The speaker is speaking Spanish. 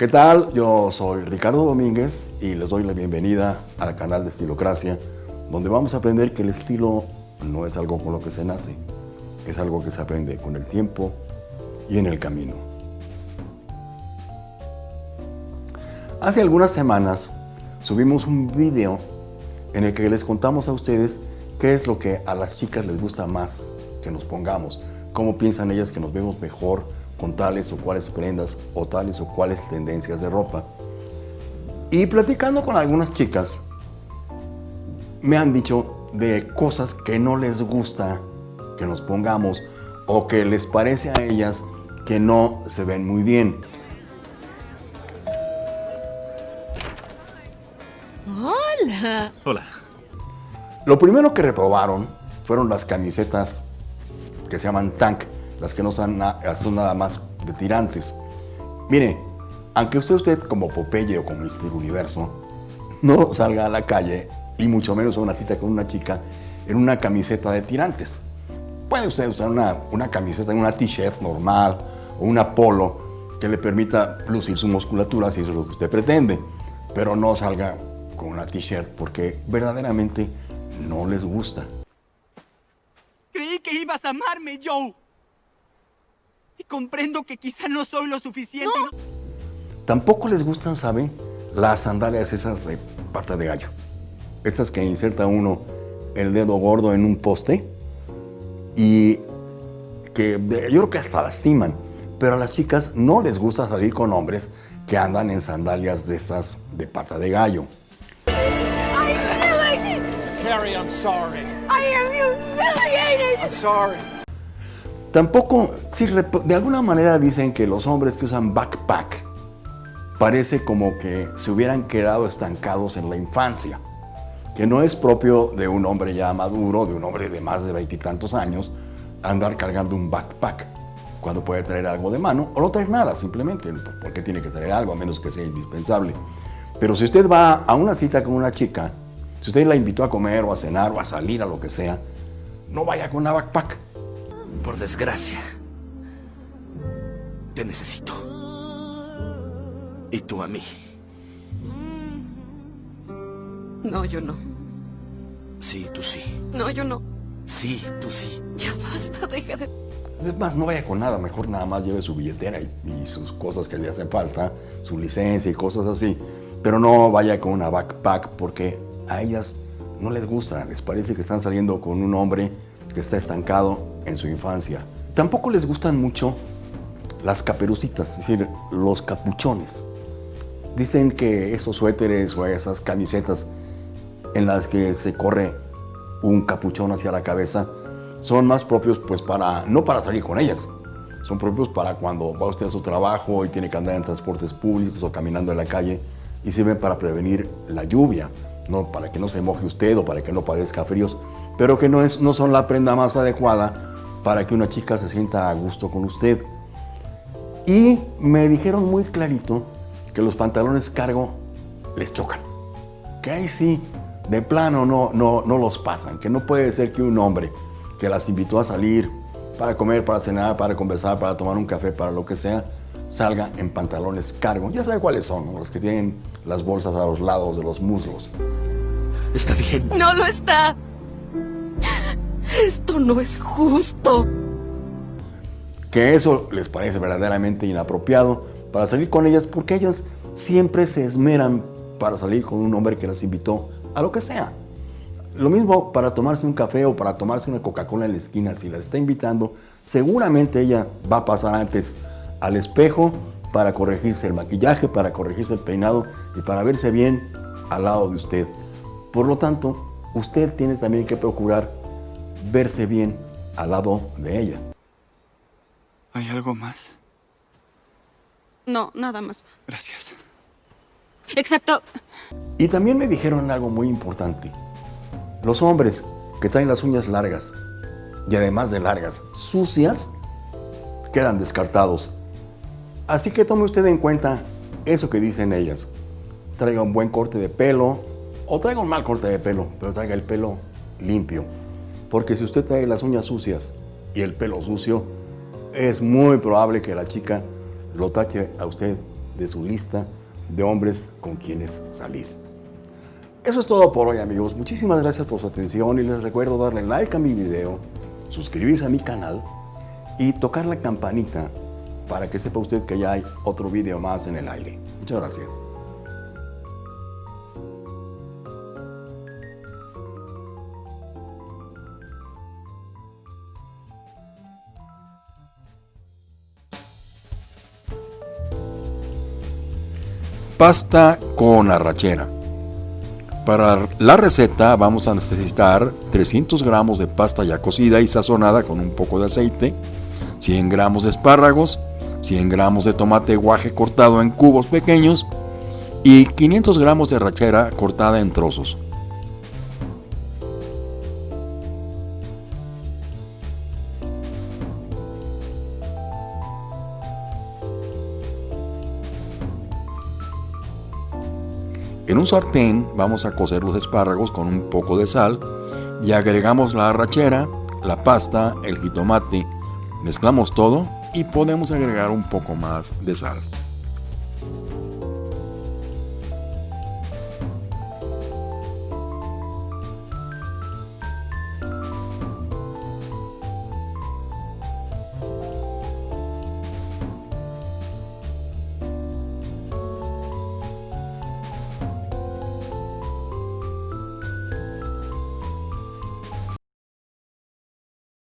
¿Qué tal? Yo soy Ricardo Domínguez y les doy la bienvenida al canal de Estilocracia, donde vamos a aprender que el estilo no es algo con lo que se nace, es algo que se aprende con el tiempo y en el camino. Hace algunas semanas subimos un video en el que les contamos a ustedes qué es lo que a las chicas les gusta más que nos pongamos, cómo piensan ellas que nos vemos mejor con tales o cuales prendas o tales o cuales tendencias de ropa. Y platicando con algunas chicas, me han dicho de cosas que no les gusta que nos pongamos o que les parece a ellas que no se ven muy bien. Hola. Hola. Lo primero que reprobaron fueron las camisetas que se llaman tank, las que no son, son nada más de tirantes. Mire, aunque usted, usted como Popeye o como Mister Universo, no salga a la calle y mucho menos a una cita con una chica en una camiseta de tirantes. Puede usted usar una, una camiseta, una t-shirt normal o una polo que le permita lucir su musculatura si eso es lo que usted pretende, pero no salga con una t-shirt porque verdaderamente no les gusta. Creí que ibas a amarme, Joe. Y comprendo que quizá no soy lo suficiente. no- Tampoco les gustan, ¿sabe? Las sandalias esas de pata de gallo. Esas que inserta uno el dedo gordo en un poste y que yo creo que hasta lastiman. Pero a las chicas no les gusta salir con hombres que andan en sandalias de esas de pata de gallo. Carrie, I'm sorry. I am humiliated. I'm sorry. Tampoco, rep- de alguna manera dicen que los hombres que usan backpack parece como que se hubieran quedado estancados en la infancia, que no es propio de un hombre ya maduro, de un hombre de más de veintitantos años, andar cargando un backpack cuando puede traer algo de mano o no traer nada simplemente, porque tiene que traer algo a menos que sea indispensable. Pero si usted va a una cita con una chica, si usted la invitó a comer o a cenar o a salir a lo que sea, no vaya con una backpack. Por desgracia. Te necesito. Y tú a mí. No, yo no. Sí, tú sí. No, yo no. Sí, tú sí. Ya basta, deja de... Es más, no vaya con nada, mejor nada más lleve su billetera y, y sus cosas que le hacen falta, su licencia y cosas así. Pero no vaya con una backpack porque a ellas no les gusta, les parece que están saliendo con un hombre que está estancado en su infancia. Tampoco les gustan mucho las caperucitas, es decir, los capuchones. Dicen que esos suéteres o esas camisetas en las que se corre un capuchón hacia la cabeza son más propios pues para no para salir con ellas son propios para cuando va usted a su trabajo y tiene que andar en transportes públicos o caminando en la calle y sirven para prevenir la lluvia no para que no se moje usted o para que no padezca fríos pero que no es no son la prenda más adecuada para que una chica se sienta a gusto con usted y me dijeron muy clarito que los pantalones cargo les chocan que ahí sí, de plano no, no, no los pasan, que no puede ser que un hombre que las invitó a salir para comer, para cenar, para conversar, para tomar un café, para lo que sea, salga en pantalones cargo. Ya sabe cuáles son, ¿no? los que tienen las bolsas a los lados de los muslos. Está bien. No lo está. Esto no es justo. Que eso les parece verdaderamente inapropiado para salir con ellas porque ellas siempre se esmeran para salir con un hombre que las invitó a lo que sea. Lo mismo para tomarse un café o para tomarse una Coca-Cola en la esquina, si la está invitando, seguramente ella va a pasar antes al espejo para corregirse el maquillaje, para corregirse el peinado y para verse bien al lado de usted. Por lo tanto, usted tiene también que procurar verse bien al lado de ella. ¿Hay algo más? No, nada más. Gracias. Excepto... Y también me dijeron algo muy importante. Los hombres que traen las uñas largas y además de largas, sucias, quedan descartados. Así que tome usted en cuenta eso que dicen ellas. Traiga un buen corte de pelo o traiga un mal corte de pelo, pero traiga el pelo limpio. Porque si usted trae las uñas sucias y el pelo sucio, es muy probable que la chica lo tache a usted de su lista de hombres con quienes salir. Eso es todo por hoy amigos. Muchísimas gracias por su atención y les recuerdo darle like a mi video, suscribirse a mi canal y tocar la campanita para que sepa usted que ya hay otro video más en el aire. Muchas gracias. Pasta con arrachera. Para la receta vamos a necesitar 300 gramos de pasta ya cocida y sazonada con un poco de aceite, 100 gramos de espárragos, 100 gramos de tomate guaje cortado en cubos pequeños y 500 gramos de arrachera cortada en trozos. En un sartén vamos a cocer los espárragos con un poco de sal y agregamos la arrachera, la pasta, el jitomate. Mezclamos todo y podemos agregar un poco más de sal.